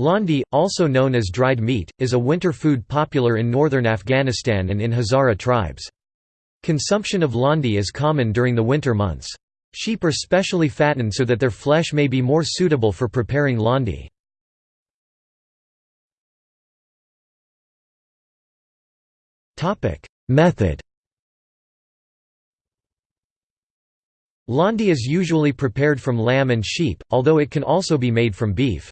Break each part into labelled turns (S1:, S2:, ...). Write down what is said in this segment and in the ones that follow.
S1: Landi, also known as dried meat, is a winter food popular in northern Afghanistan and in Hazara tribes. Consumption of landi is common during the winter months. Sheep are specially fattened so that their flesh may be more suitable for preparing landi. Method Landi is usually prepared from lamb and sheep, although it can also be made from beef.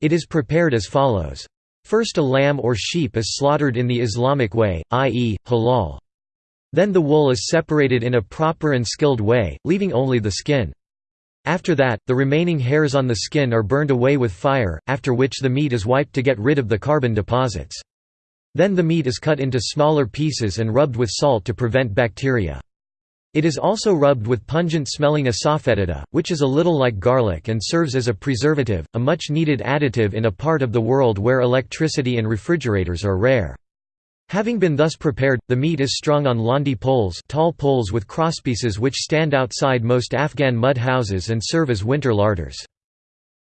S1: It is prepared as follows. First a lamb or sheep is slaughtered in the Islamic way, i.e., halal. Then the wool is separated in a proper and skilled way, leaving only the skin. After that, the remaining hairs on the skin are burned away with fire, after which the meat is wiped to get rid of the carbon deposits. Then the meat is cut into smaller pieces and rubbed with salt to prevent bacteria. It is also rubbed with pungent-smelling asafoetida, which is a little like garlic and serves as a preservative, a much-needed additive in a part of the world where electricity and refrigerators are rare. Having been thus prepared, the meat is strung on landi poles tall poles with crosspieces which stand outside most Afghan mud houses and serve as winter larders.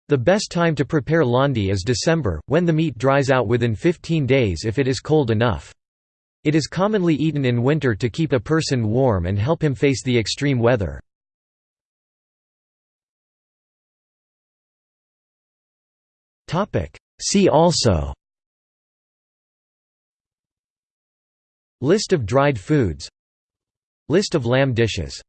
S1: The best time to prepare landi is December, when the meat dries out within 15 days if it is cold enough. It is commonly eaten in winter to keep a person warm and help him face the extreme weather. See also List of dried foods List of lamb dishes